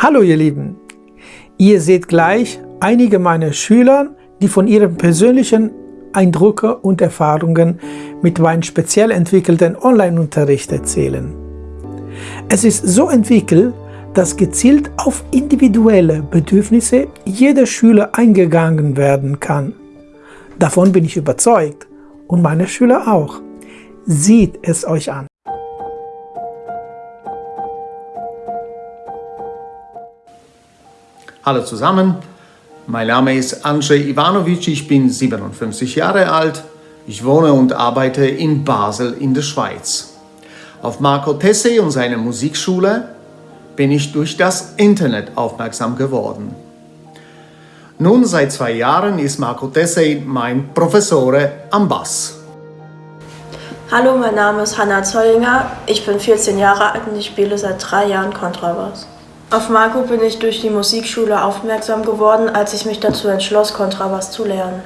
Hallo ihr Lieben! Ihr seht gleich einige meiner Schüler, die von ihren persönlichen Eindrücke und Erfahrungen mit meinem speziell entwickelten Online-Unterricht erzählen. Es ist so entwickelt, dass gezielt auf individuelle Bedürfnisse jeder Schüler eingegangen werden kann. Davon bin ich überzeugt und meine Schüler auch. Sieht es euch an. Hallo zusammen, mein Name ist Andrzej Ivanovic, ich bin 57 Jahre alt, ich wohne und arbeite in Basel in der Schweiz. Auf Marco Tessé und seine Musikschule bin ich durch das Internet aufmerksam geworden. Nun, seit zwei Jahren ist Marco Tessé mein Professore am Bass. Hallo, mein Name ist Hanna Zollinger, ich bin 14 Jahre alt und ich spiele seit drei Jahren Kontrabass. Auf Marco bin ich durch die Musikschule aufmerksam geworden, als ich mich dazu entschloss, Kontrabass zu lernen.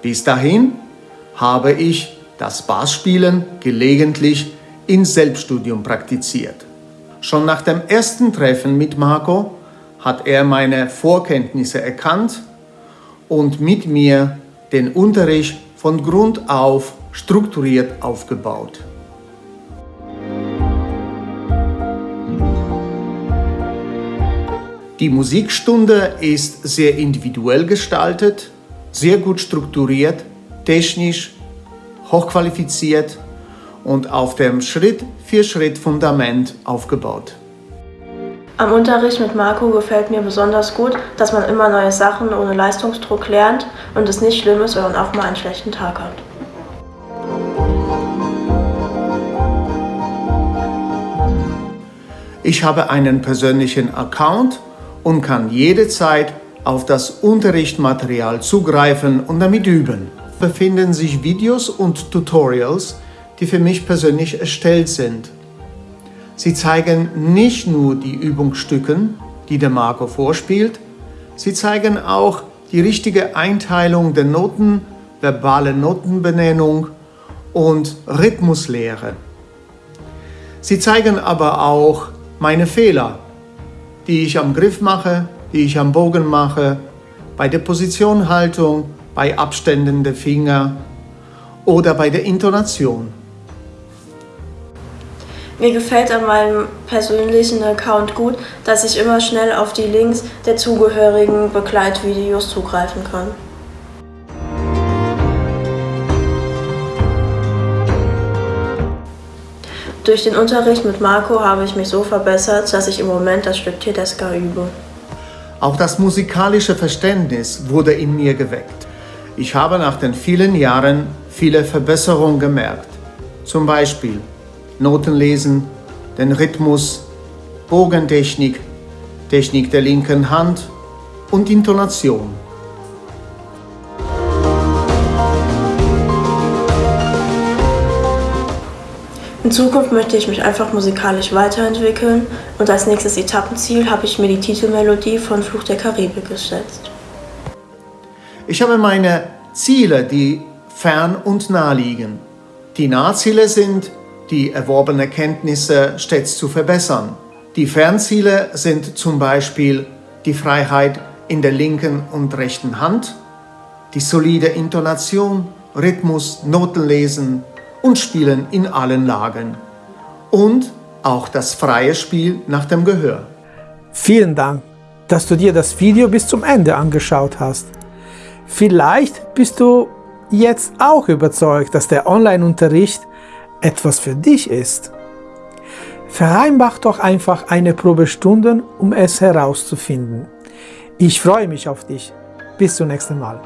Bis dahin habe ich das Bassspielen gelegentlich in Selbststudium praktiziert. Schon nach dem ersten Treffen mit Marco hat er meine Vorkenntnisse erkannt und mit mir den Unterricht von Grund auf strukturiert aufgebaut. Die Musikstunde ist sehr individuell gestaltet, sehr gut strukturiert, technisch, hochqualifiziert und auf dem Schritt-für-Schritt-Fundament aufgebaut. Am Unterricht mit Marco gefällt mir besonders gut, dass man immer neue Sachen ohne Leistungsdruck lernt und es nicht schlimm ist, wenn man auch mal einen schlechten Tag hat. Ich habe einen persönlichen Account und kann jederzeit auf das Unterrichtsmaterial zugreifen und damit üben. Befinden sich Videos und Tutorials, die für mich persönlich erstellt sind. Sie zeigen nicht nur die Übungsstücke, die der Marco vorspielt, sie zeigen auch die richtige Einteilung der Noten, verbale Notenbenennung und Rhythmuslehre. Sie zeigen aber auch meine Fehler, die ich am Griff mache, die ich am Bogen mache, bei der Positionhaltung, bei Abständen der Finger oder bei der Intonation. Mir gefällt an meinem persönlichen Account gut, dass ich immer schnell auf die Links der zugehörigen Begleitvideos zugreifen kann. Durch den Unterricht mit Marco habe ich mich so verbessert, dass ich im Moment das Stück Tedesca übe. Auch das musikalische Verständnis wurde in mir geweckt. Ich habe nach den vielen Jahren viele Verbesserungen gemerkt. Zum Beispiel Notenlesen, den Rhythmus, Bogentechnik, Technik der linken Hand und Intonation. In Zukunft möchte ich mich einfach musikalisch weiterentwickeln und als nächstes Etappenziel habe ich mir die Titelmelodie von Fluch der Karibik gesetzt. Ich habe meine Ziele, die fern und nah liegen. Die Nahziele sind, die erworbene Kenntnisse stets zu verbessern. Die Fernziele sind zum Beispiel die Freiheit in der linken und rechten Hand, die solide Intonation, Rhythmus, Notenlesen, und spielen in allen Lagen. Und auch das freie Spiel nach dem Gehör. Vielen Dank, dass du dir das Video bis zum Ende angeschaut hast. Vielleicht bist du jetzt auch überzeugt, dass der Online-Unterricht etwas für dich ist. Vereinbach doch einfach eine Probestunde, um es herauszufinden. Ich freue mich auf dich. Bis zum nächsten Mal.